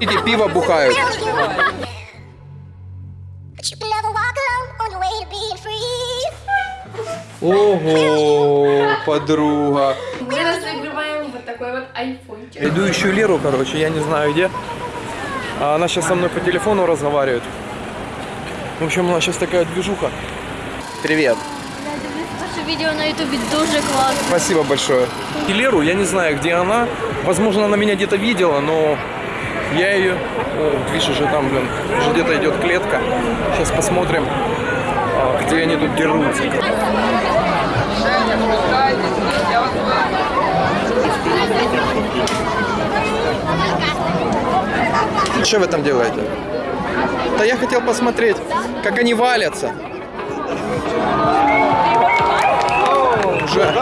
Эти пиво бухают. Ого, подруга. Мы разыгрываем вот такой вот айфончик. Иду ищу Леру, короче, я не знаю где. А она сейчас со мной по телефону разговаривает. В общем, у нас сейчас такая движуха. Привет. Ваше відео на ютубі дуже класно. Спасибо большое. И Леру, я не знаю, где она. Возможно, она меня где-то видела, но я ее... О, видишь, уже там, блин, уже где-то идет клетка. Сейчас посмотрим, а, где они тут дерутся. Что вы там делаете? Да я хотел посмотреть, как они валятся. Уже.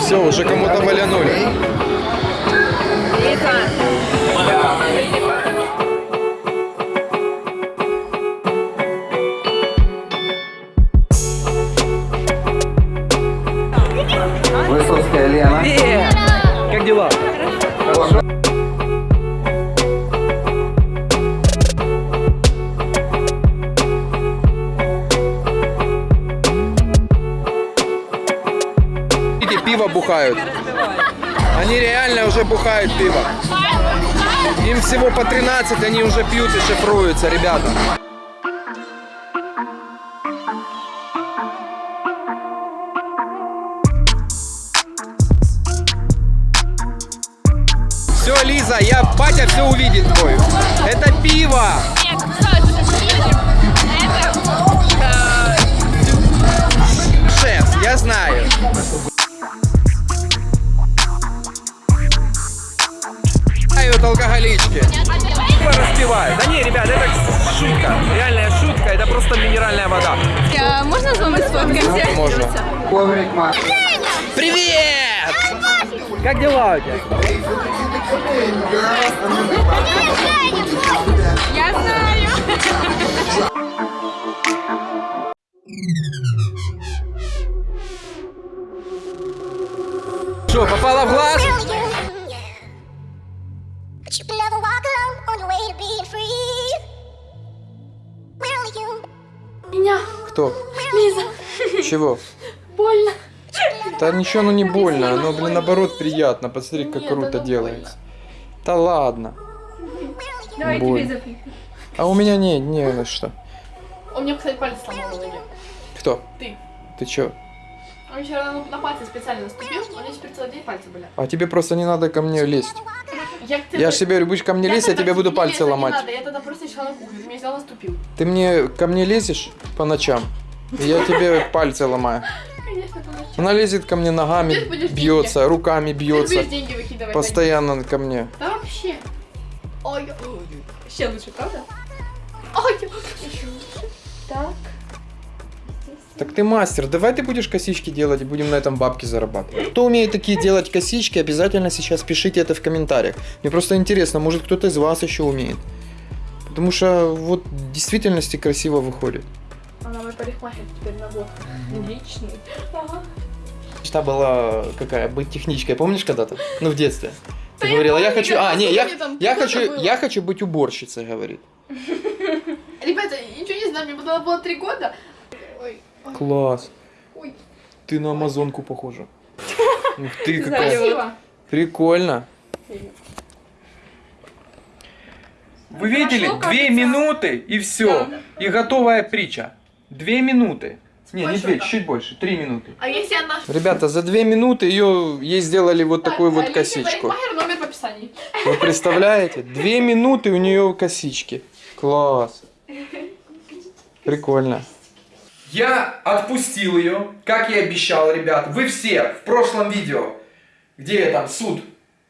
Все, уже кому-то валянули. Высоцкая Лена. Как дела? Эти пиво бухают. Они реально уже бухают пиво. Им всего по 13, они уже пьют и шифруются, ребята. Все, Лиза, я батя все увидит твой. Это пиво. Распивают. Да не, ребят, это шутка. Реальная шутка. Это просто минеральная вода. Можна з вами сфоткатися? Можно. Привет! Как дела у тебя? Я знаю. Что, попала в глаз? Really Меня, Кто? Лиза, Чего? больно. Да ничего, ну не больно, оно, блин, наоборот приятно. Посмотри, как Нет, круто делается. Да ладно. Давай Боль. тебе запихну. А у меня не, не на что. У меня, кстати, палец сломал у. Кто? Ты. Ты чё? Он вчера на, на пальце специально наступил, у меня теперь целый день пальцы болят. А тебе просто не надо ко мне лезть. Я, же тебе говорю, будешь ко мне лезть, я тебе буду пальцы не ломать. надо, я тогда просто кухню, ты меня взял наступил. Ты мне ко мне лезешь по ночам, я тебе пальцы ломаю. Конечно. Она лезет ко мне ногами, бьется, руками бьется, будешь деньги выкидывать. постоянно ко мне. Да вообще. Ой, ой, еще лучше, правда? Ой, еще лучше. Так. Так ты мастер, давай ты будешь косички делать и будем на этом бабки зарабатывать. Кто умеет такие делать косички, обязательно сейчас пишите это в комментариях. Мне просто интересно, может кто-то из вас еще умеет. Потому что вот в действительности красиво выходит. Она мой парикмахер теперь на год. Личный. Ага. Мечта была какая? Быть техничкой, помнишь когда-то? Ну, в детстве. Ты Да говорила, я помню, хочу... А, не, я, хочу, было. я хочу быть уборщицей, говорит. Ребята, ничего не знаю, мне было, было три года. Ой, Класс. ой. Ты на амазонку похожа. Ух ты, какая. Красиво. Прикольно. Вы видели? Прошло, Две кажется. минуты и все. Да. И готовая притча. Две минуты. Не, не две, чуть больше, три минуты. А если она... Ребята, за две минуты ее, ей сделали вот такую вот Алисе косичку. Парикмахер, номер в описании. Вы представляете? Две минуты у нее косички. Класс. Прикольно. Я отпустил ее, как и обещал, ребят. Вы все в прошлом видео, где я там суд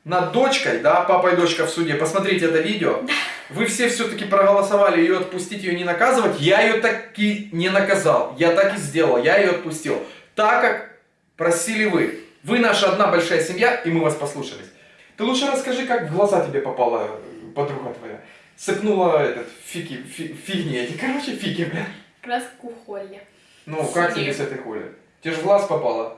над дочкой, да, папа и дочка в суде, посмотрите это видео. Вы все все-таки проголосовали ее отпустить, ее не наказывать. Я ее таки не наказал. Я так и сделал. Я ее отпустил. Так как просили вы. Вы наша одна большая семья, и мы вас послушались. Ты лучше расскажи, как в глаза тебе попала э, подруга твоя. Сыпнула этот фиги, фи- фигни эти, короче, фиги, бля. Краску Холли. Ну, как тебе с этой хули? Тебе же в глаз попало.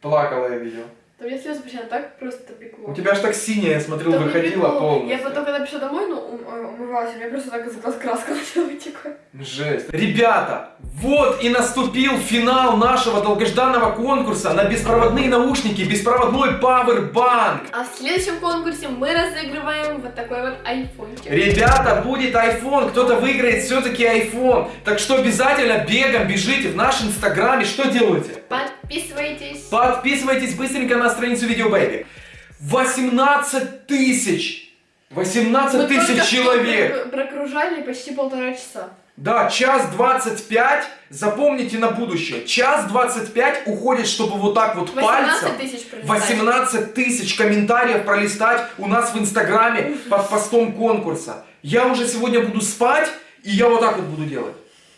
Плакала я видел. Там я слезы почти так просто пекло. У тебя аж так синяя, я смотрел, Там выходила полностью. Я потом, когда пришла домой, ну, э, умывалась, у меня просто так из глаз краска начала вытекать. Жесть. Ребята, вот и наступил финал нашего долгожданного конкурса на беспроводные наушники, беспроводной Powerbank. А в следующем конкурсе мы разыгрываем вот такой вот айфончик. Ребята, будет iPhone, кто-то выиграет все-таки iPhone. Так что обязательно бегом бежите в наш инстаграм и что делаете? Подписывайтесь. Подписывайтесь быстренько на страницу Видео Бэйби. 18 тысяч! 18 Мы только тысяч человек! прок- Прокружали почти полтора часа. Да, час 25, запомните на будущее, час 25 уходит, чтобы вот так вот 18 пальцем тысяч пролистать. 18 тысяч комментариев пролистать у нас в инстаграме под постом конкурса. Я уже сегодня буду спать, и я вот так вот буду делать.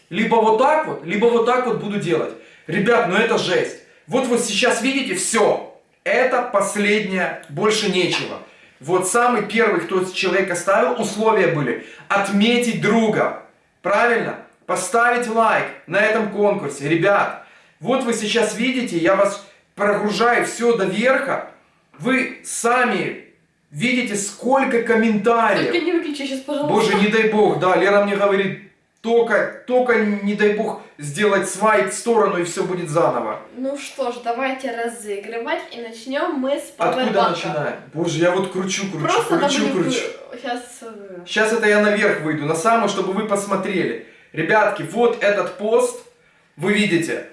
Либо вот так вот, либо вот так вот буду делать. Ребят, ну это жесть. Вот вы сейчас видите, все. Это последнее, больше нечего. Вот самый первый, кто человек оставил, условия были отметить друга. Правильно? Поставить лайк на этом конкурсе. Ребят, вот вы сейчас видите, я вас прогружаю все до верха. Вы сами видите, сколько комментариев. Только не выключи сейчас, пожалуйста. Боже, не дай бог, да, Лера мне говорит, только, только не дай бог сделать свайп в сторону и все будет заново. Ну что ж, давайте разыгрывать и начнем мы с Откуда начинаем? Боже, я вот кручу, кручу, Просто кручу, кручу. Сейчас... Сейчас это я наверх выйду, на самое, чтобы вы посмотрели. Ребятки, вот этот пост, вы видите,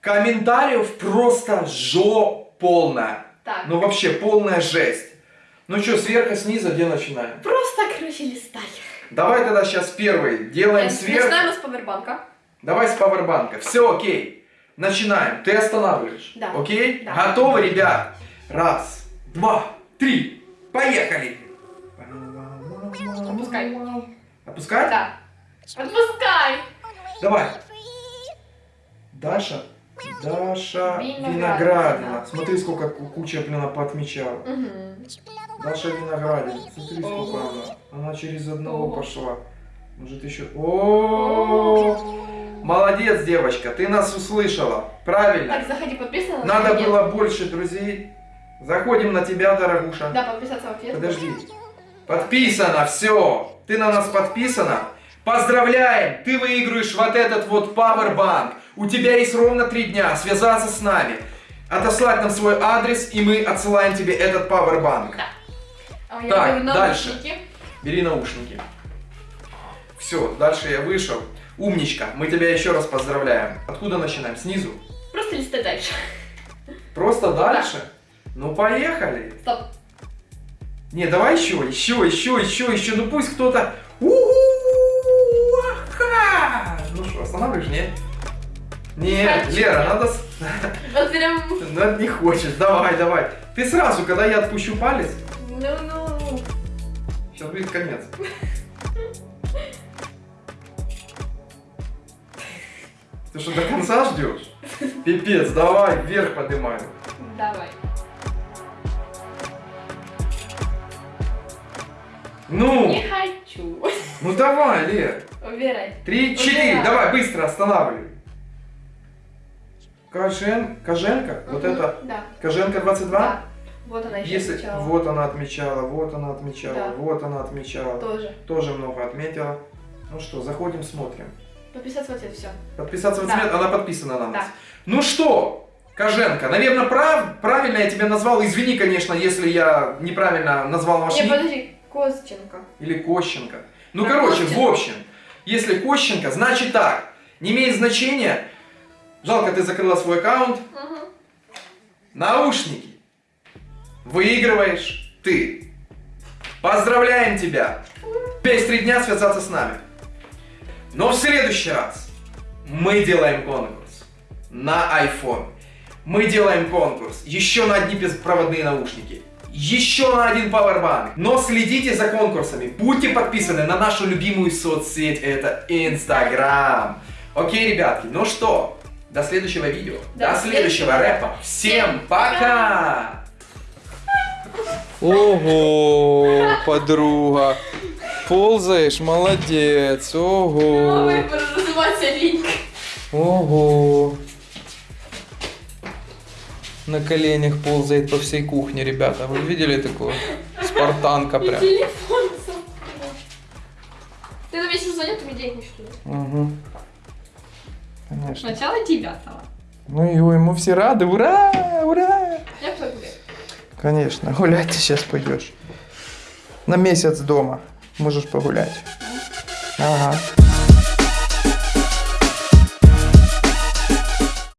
комментариев просто жо полная. Так. Ну вообще полная жесть. Ну что, сверху, снизу, где начинаем? Просто, короче, листай. Давай тогда сейчас первый делаем Э, сверху. Начинаем с пауэрбанка. Давай с пауэрбанка. Все, окей. Начинаем. Ты останавливаешь. Да. Окей? Да. Готовы, ребят? Раз, два, три. Поехали. Опускай. Опускать? Да. Отпускай. Давай. Даша. Даша Виноградина. Виноградина. Смотри, сколько ку- куча, блин, поотмечала. Мгм. Даша Виноградина. Смотри, сколько она. Она через одного Ого. пошла. Может еще... О, Молодец, девочка, ты нас услышала. Правильно. Так, заходи, подписано. Надо было больше друзей. Заходим на тебя, дорогуша. Да, подписаться в ответ. Подожди. Подписано, все. Ты на нас подписана. Поздравляем! Ты выигрываешь вот этот вот Powerbank. У тебя есть ровно три дня связаться с нами, отослать нам свой адрес, и мы отсылаем тебе этот Powerbank. А я Так, беру дальше. Бери наушники. Все, дальше я вышел. Умничка, мы тебя еще раз поздравляем. Откуда начинаем? Снизу? Просто листай дальше. Просто дальше? Ну поехали. Стоп. Не, давай еще, еще, еще, еще, еще. Ну пусть кто-то... Ну что, останавливаешь, нет? Нет, Хочу. Лера, надо... Вот прям... Ну, не хочешь, давай, давай. Ты сразу, когда я отпущу палец, Ну-ну. Сейчас будет конец. Ты что, до конца ждешь? Пипец, давай, вверх поднимаем. Давай. Ну, Не хочу. ну давай, Лер. Убирай. Три, четыре, Убирай. давай, быстро останавливай. Кожен, Коженко, вот Мгм, это, Да. Коженко 22? Да. Вот она еще Если, отмечала. вот она отмечала, вот она отмечала, Да. вот она отмечала. Тоже. Тоже много отметила. Ну что, заходим, смотрим. Подписаться в ответ, все. Подписаться в Да. ответ, она подписана на нас. Да. Ну что, Коженко, наверное, прав, правильно я тебя назвал. Извини, конечно, если я неправильно назвал ваш Не, ник. подожди. Костенко. Или Кощенко. Ну, Да, короче, Костенко. в общем, если Кощенко, значит так. Не имеет значения. Жалко, ты закрыла свой аккаунт. Угу. Наушники. Выигрываешь ты. Поздравляем тебя. Есть три дня связаться с нами. Но в следующий раз мы делаем конкурс на iPhone. Мы делаем конкурс еще на одни беспроводные наушники. Еще на один Powerbank. Но следите за конкурсами. Будьте подписаны на нашу любимую соцсеть. Это Instagram. Окей, ребятки, ну что, до следующего видео. До До следующего рэпа. Всем пока! Ого, подруга. Ползаешь, молодец. Ого. Ого. на коленях ползает по всей кухне, ребята. Вы видели такую? Спартанка прям. телефон. Ты на мне денег не что ли? Угу. Конечно. Сначала девятого. Ну и ему все рады. Ура! Ура! Я гулять. Конечно. Гулять ты сейчас пойдешь. На месяц дома. Можешь погулять. Ага.